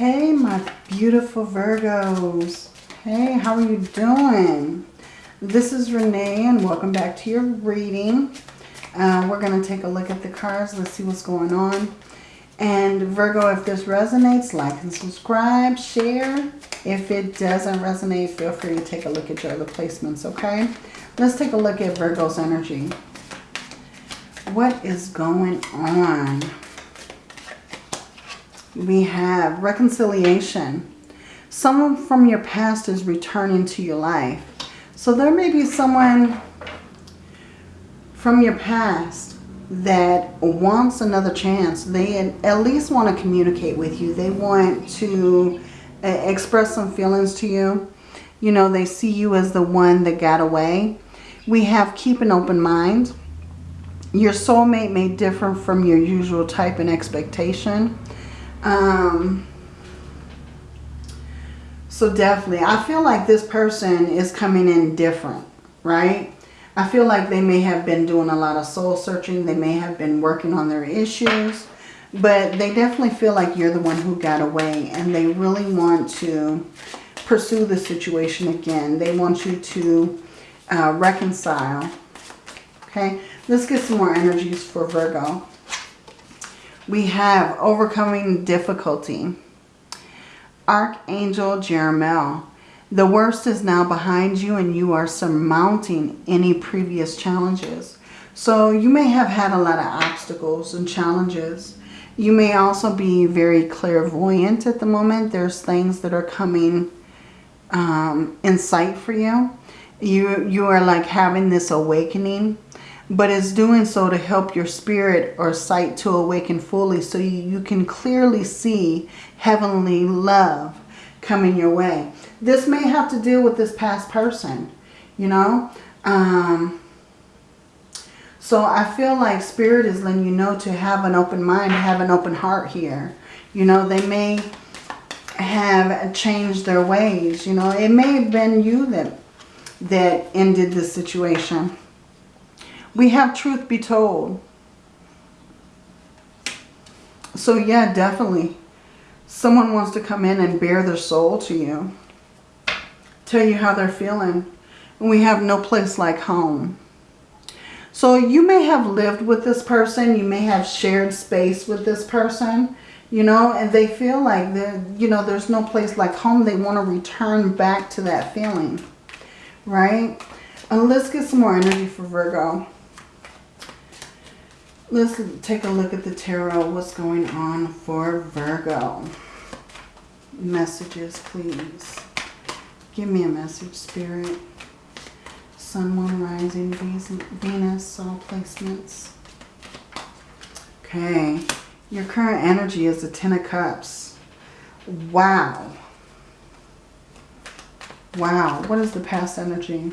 Hey, my beautiful Virgos. Hey, how are you doing? This is Renee and welcome back to your reading. Uh, we're going to take a look at the cards. Let's see what's going on. And Virgo, if this resonates, like and subscribe, share. If it doesn't resonate, feel free to take a look at your other placements, okay? Let's take a look at Virgo's energy. What is going on? We have reconciliation. Someone from your past is returning to your life. So there may be someone from your past that wants another chance. They at least want to communicate with you. They want to uh, express some feelings to you. You know, they see you as the one that got away. We have keep an open mind. Your soulmate may differ from your usual type and expectation. Um, so definitely, I feel like this person is coming in different, right? I feel like they may have been doing a lot of soul searching. They may have been working on their issues. But they definitely feel like you're the one who got away. And they really want to pursue the situation again. They want you to uh, reconcile. Okay, let's get some more energies for Virgo. We have overcoming difficulty. Archangel Jeremiel. The worst is now behind you and you are surmounting any previous challenges. So you may have had a lot of obstacles and challenges. You may also be very clairvoyant at the moment. There's things that are coming um, in sight for you. You, you are like having this awakening, but it's doing so to help your spirit or sight to awaken fully so you, can clearly see heavenly love coming your way. This may have to deal with this past person, you know. Um, so I feel like Spirit is letting you know to have an open mind, have an open heart here. You know, they may have changed their ways. You know, it may have been you that, that ended the situation. We have truth be told. So yeah, definitely. Someone wants to come in and bare their soul to you tell you how they're feeling. And we have no place like home. So you may have lived with this person. You may have shared space with this person. You know, and they feel like, you know, there's no place like home. They want to return back to that feeling. Right? And let's get some more energy for Virgo. Let's take a look at the tarot. What's going on for Virgo? Messages, please. Give me a message, Spirit. Sun, Moon, Rising, Venus, all placements. Okay. Your current energy is the Ten of Cups. Wow. Wow. What is the past energy?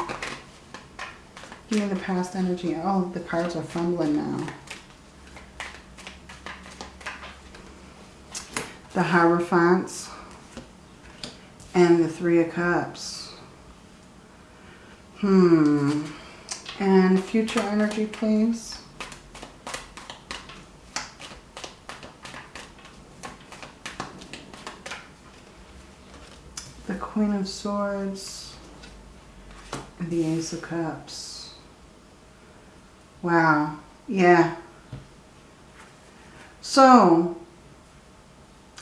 Give me the past energy. Oh, the cards are fumbling now. The Hierophants and the Three of Cups. Hmm. And future energy, please. The Queen of Swords. And the Ace of Cups. Wow. Yeah. So,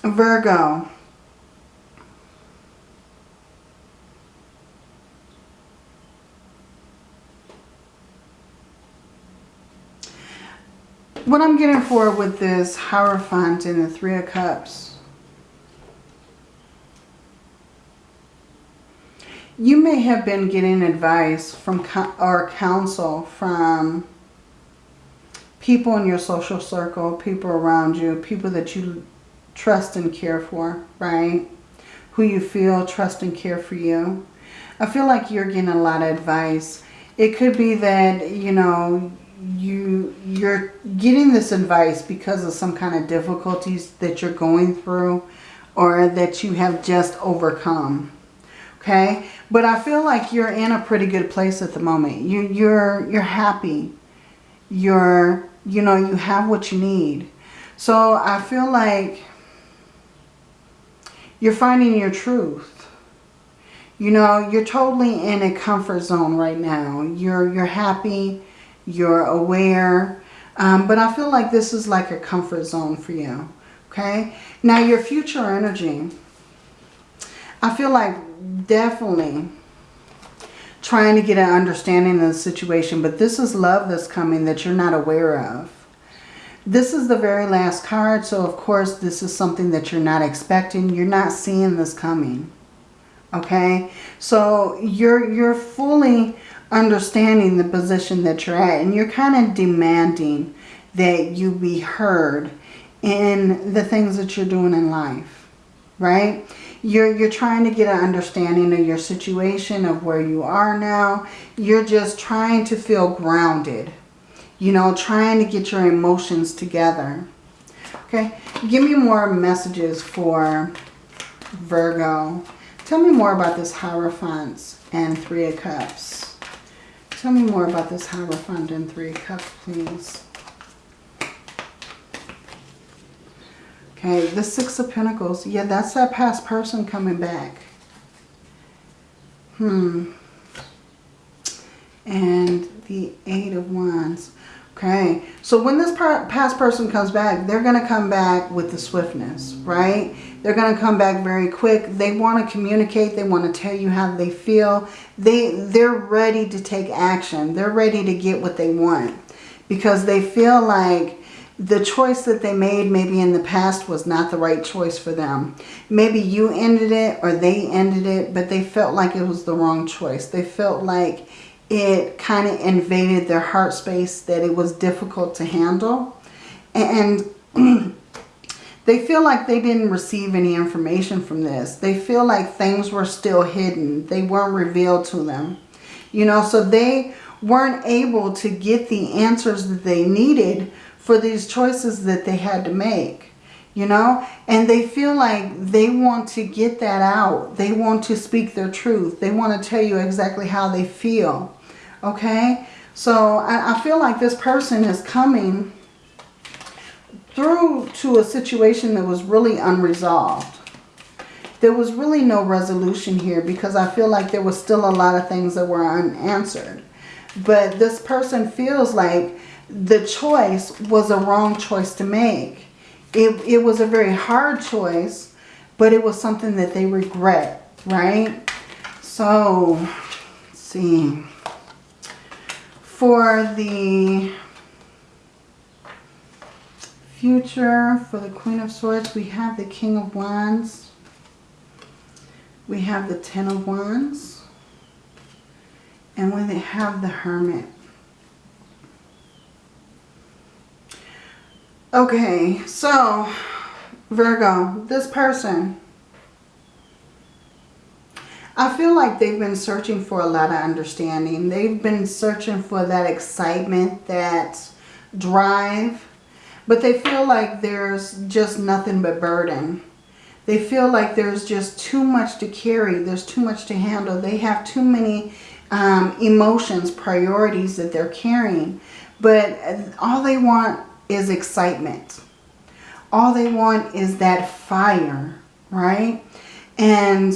Virgo. what I'm getting for with this Hierophant and the Three of Cups. You may have been getting advice from or counsel from people in your social circle, people around you, people that you trust and care for, right? Who you feel trust and care for you. I feel like you're getting a lot of advice. It could be that, you know, you you're getting this advice because of some kind of difficulties that you're going through or that you have just overcome okay but i feel like you're in a pretty good place at the moment you you're you're happy you're you know you have what you need so i feel like You're finding your truth. You know, you're totally in a comfort zone right now. You're, you're happy. You're aware. Um, but I feel like this is like a comfort zone for you. Okay. Now your future energy. I feel like definitely trying to get an understanding of the situation. But this is love that's coming that you're not aware of. This is the very last card. So, of course, this is something that you're not expecting. You're not seeing this coming. Okay? So, you're, you're fully understanding the position that you're at. And you're kind of demanding that you be heard in the things that you're doing in life. Right? You're, you're trying to get an understanding of your situation, of where you are now. You're just trying to feel grounded. You know, trying to get your emotions together. Okay, give me more messages for Virgo. Tell me more about this Hierophant and Three of Cups. Tell me more about this Hierophant and Three of Cups, please. Okay, the Six of Pentacles. Yeah, that's that past person coming back. Hmm. And the Eight of Wands. Okay, so when this past person comes back, they're going to come back with the swiftness, right? They're going to come back very quick. They want to communicate. They want to tell you how they feel. They, they're ready to take action. They're ready to get what they want because they feel like the choice that they made maybe in the past was not the right choice for them. Maybe you ended it or they ended it, but they felt like it was the wrong choice. They felt like it kind of invaded their heart space, that it was difficult to handle. And they feel like they didn't receive any information from this. They feel like things were still hidden. They weren't revealed to them. You know, so they weren't able to get the answers that they needed for these choices that they had to make, you know? And they feel like they want to get that out. They want to speak their truth. They want to tell you exactly how they feel, okay? So I, I feel like this person is coming through to a situation that was really unresolved. There was really no resolution here because I feel like there was still a lot of things that were unanswered. But this person feels like the choice was a wrong choice to make. It, it was a very hard choice, but it was something that they regret, right? So, see. For the future, for the Queen of Swords, we have the King of Wands. We have the Ten of Wands. And we have the Hermit. Okay, so Virgo, this person, I feel like they've been searching for a lot of understanding. They've been searching for that excitement, that drive, but they feel like there's just nothing but burden. They feel like there's just too much to carry. There's too much to handle. They have too many um, emotions, priorities that they're carrying. But all they want is excitement. All they want is that fire, right? And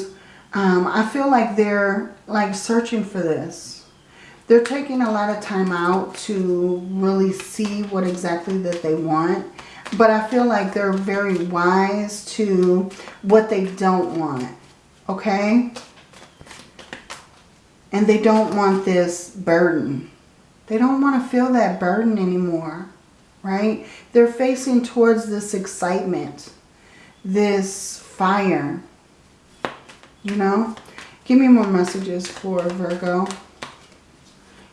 um, I feel like they're like searching for this. They're taking a lot of time out to really see what exactly that they want. But I feel like they're very wise to what they don't want. Okay? And they don't want this burden. They don't want to feel that burden anymore right? They're facing towards this excitement, this fire, you know? Give me more messages for Virgo.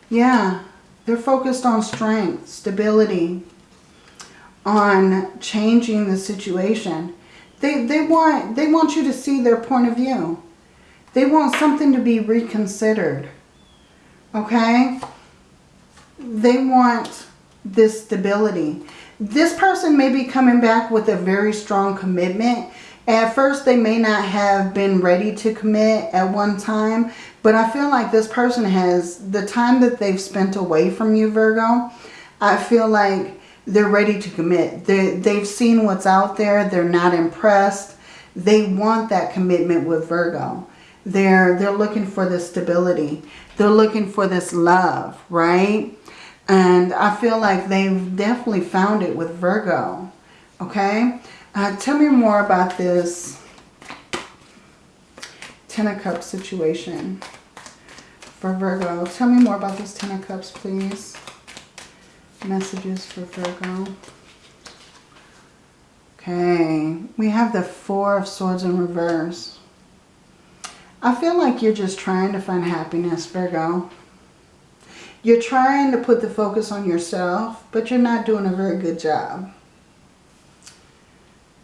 Yeah, they're focused on strength, stability, on changing the situation. They, they, want, they want you to see their point of view. They want something to be reconsidered. Okay? They want this stability. This person may be coming back with a very strong commitment. At first, they may not have been ready to commit at one time, but I feel like this person has, the time that they've spent away from you, Virgo, I feel like they're ready to commit. They, they've seen what's out there. They're not impressed. They want that commitment with Virgo. They're, they're looking for this stability. They're looking for this love, right? And I feel like they've definitely found it with Virgo, okay? Uh, tell me more about this Ten of Cups situation for Virgo. Tell me more about this Ten of Cups, please. Messages for Virgo. Okay, we have the Four of Swords in reverse. I feel like you're just trying to find happiness, Virgo. You're trying to put the focus on yourself, but you're not doing a very good job.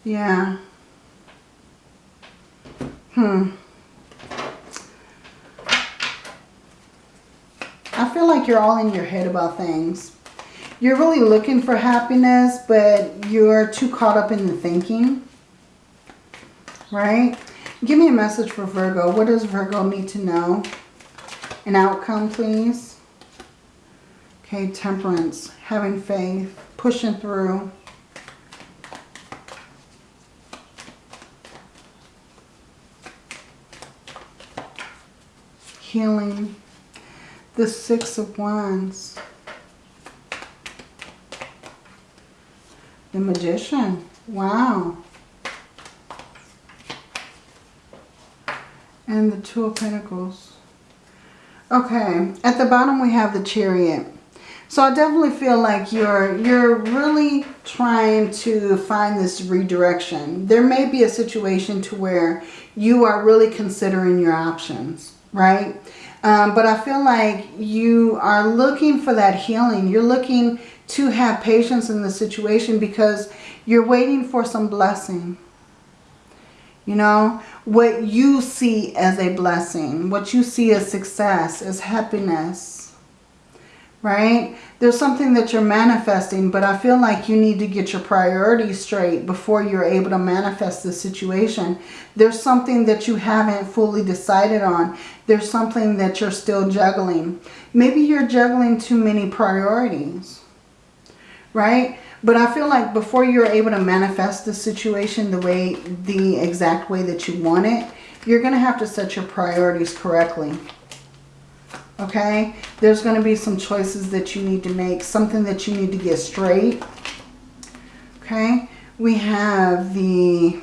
Yeah. Hmm. I feel like you're all in your head about things. You're really looking for happiness, but you're too caught up in the thinking. Right? Give me a message for Virgo. What does Virgo need to know? An outcome, please. Okay, temperance, having faith, pushing through. Healing. The Six of Wands. The Magician. Wow. And the Two of Pentacles. Okay. At the bottom we have the Chariot. So I definitely feel like you're you're really trying to find this redirection. There may be a situation to where you are really considering your options, right? Um, but I feel like you are looking for that healing. You're looking to have patience in the situation because you're waiting for some blessing. You know, what you see as a blessing, what you see as success, as happiness, right? There's something that you're manifesting, but I feel like you need to get your priorities straight before you're able to manifest the situation. There's something that you haven't fully decided on. There's something that you're still juggling. Maybe you're juggling too many priorities, right? But I feel like before you're able to manifest the situation the way, the exact way that you want it, you're going to have to set your priorities correctly okay? There's going to be some choices that you need to make, something that you need to get straight, okay? We have the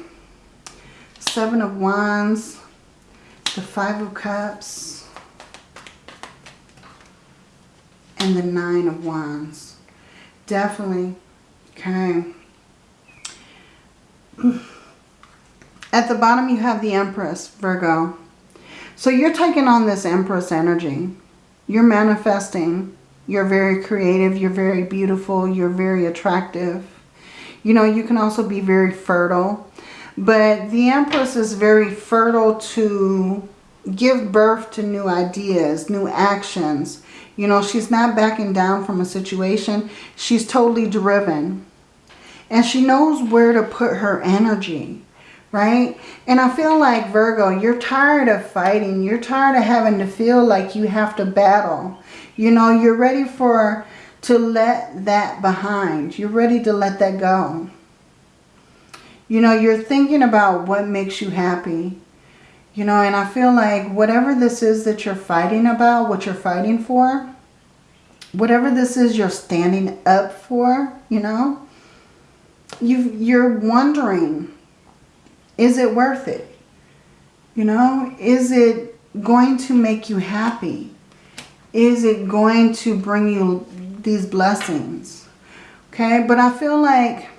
Seven of Wands, the Five of Cups, and the Nine of Wands. Definitely, okay. At the bottom you have the Empress, Virgo. So you're taking on this Empress energy. You're manifesting. You're very creative. You're very beautiful. You're very attractive. You know, you can also be very fertile. But the Empress is very fertile to give birth to new ideas, new actions. You know, she's not backing down from a situation. She's totally driven. And she knows where to put her energy right? And I feel like, Virgo, you're tired of fighting. You're tired of having to feel like you have to battle. You know, you're ready for to let that behind. You're ready to let that go. You know, you're thinking about what makes you happy. You know, and I feel like whatever this is that you're fighting about, what you're fighting for, whatever this is you're standing up for, you know, you you're wondering, is it worth it? You know, is it going to make you happy? Is it going to bring you these blessings? Okay, but I feel like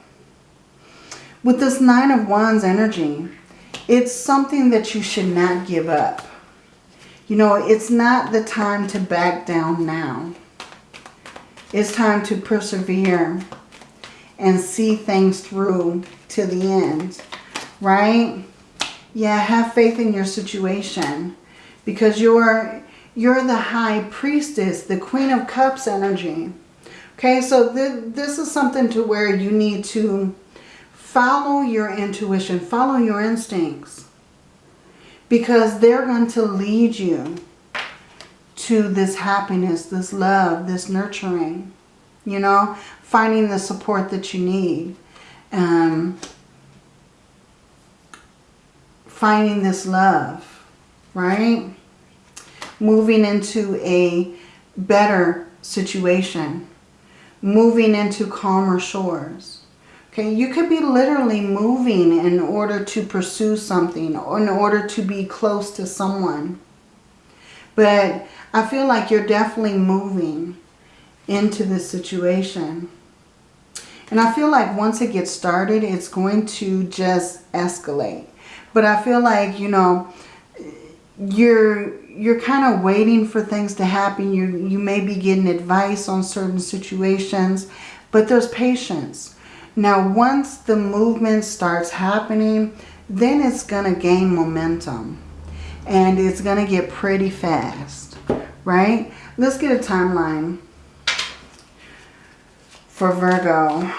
with this Nine of Wands energy, it's something that you should not give up. You know, it's not the time to back down now. It's time to persevere and see things through to the end right? Yeah, have faith in your situation because you're you're the high priestess, the queen of cups energy. Okay, so th this is something to where you need to follow your intuition, follow your instincts because they're going to lead you to this happiness, this love, this nurturing, you know, finding the support that you need. Um, finding this love, right? Moving into a better situation. Moving into calmer shores. Okay, you could be literally moving in order to pursue something or in order to be close to someone. But I feel like you're definitely moving into this situation. And I feel like once it gets started, it's going to just escalate. But I feel like, you know, you're you're kind of waiting for things to happen. You you may be getting advice on certain situations, but there's patience. Now, once the movement starts happening, then it's going to gain momentum. And it's going to get pretty fast, right? Let's get a timeline for Virgo.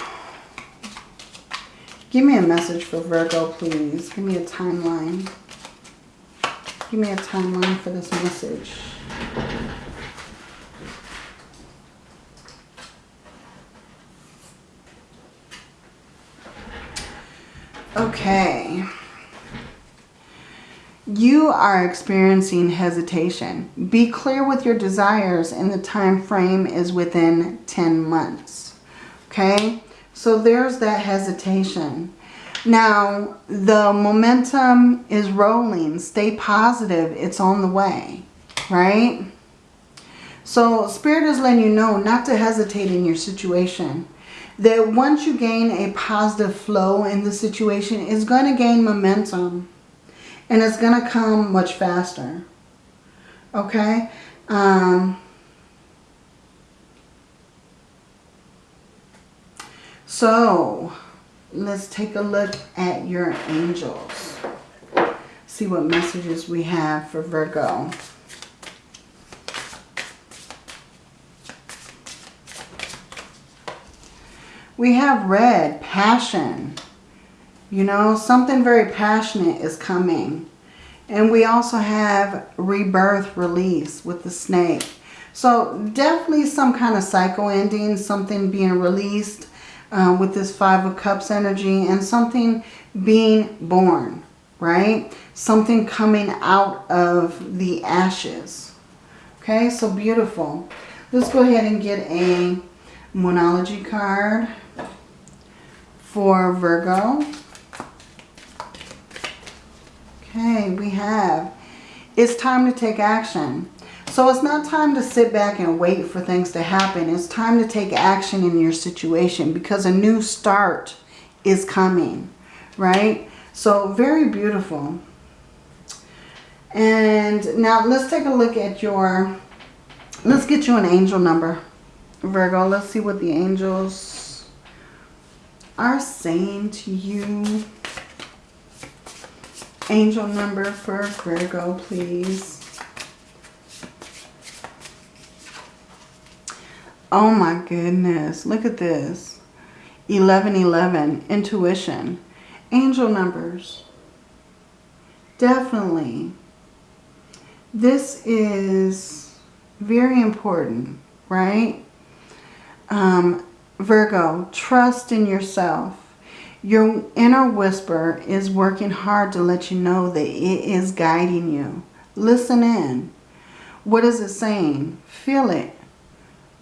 Give me a message for Virgo, please. Give me a timeline. Give me a timeline for this message. Okay. You are experiencing hesitation. Be clear with your desires and the time frame is within 10 months. Okay? So there's that hesitation. Now, the momentum is rolling. Stay positive. It's on the way. Right? So Spirit is letting you know not to hesitate in your situation. That once you gain a positive flow in the situation, it's going to gain momentum. And it's going to come much faster. Okay? Um, so, let's take a look at your angels. See what messages we have for Virgo. We have red, passion. You know, something very passionate is coming. And we also have rebirth, release with the snake. So definitely some kind of cycle ending, something being released uh, with this Five of Cups energy and something being born, right? Something coming out of the ashes. Okay, so beautiful. Let's go ahead and get a Moonology card for Virgo. Okay, we have, it's time to take action. So it's not time to sit back and wait for things to happen. It's time to take action in your situation because a new start is coming, right? So very beautiful. And now let's take a look at your, let's get you an angel number, Virgo. Let's see what the angels are saying to you. Angel number for Virgo, please. Oh my goodness. Look at this. 1111. Intuition. Angel numbers. Definitely. This is very important, right? Um, Virgo, trust in yourself. Your inner whisper is working hard to let you know that it is guiding you. Listen in. What is it saying? Feel it.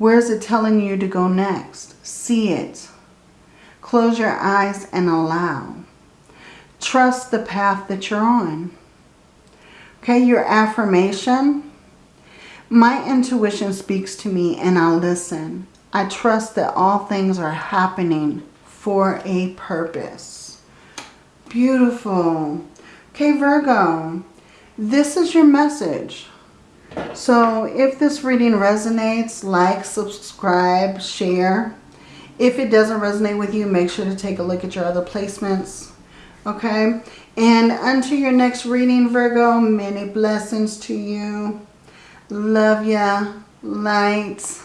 Where is it telling you to go next? See it. Close your eyes and allow. Trust the path that you're on. Okay, your affirmation. My intuition speaks to me and I listen. I trust that all things are happening for a purpose. Beautiful. Okay, Virgo, this is your message. So if this reading resonates, like, subscribe, share. If it doesn't resonate with you, make sure to take a look at your other placements. Okay? And until your next reading, Virgo, many blessings to you. Love ya. Lights.